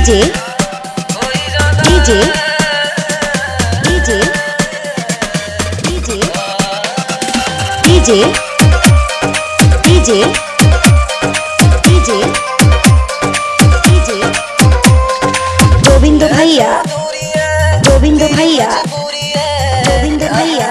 DJ DJ DJ DJ DJ DJ DJ DJ Govinda ভাইয়া গোবিন্দ ভাইয়া গোবিন্দ ভাইয়া।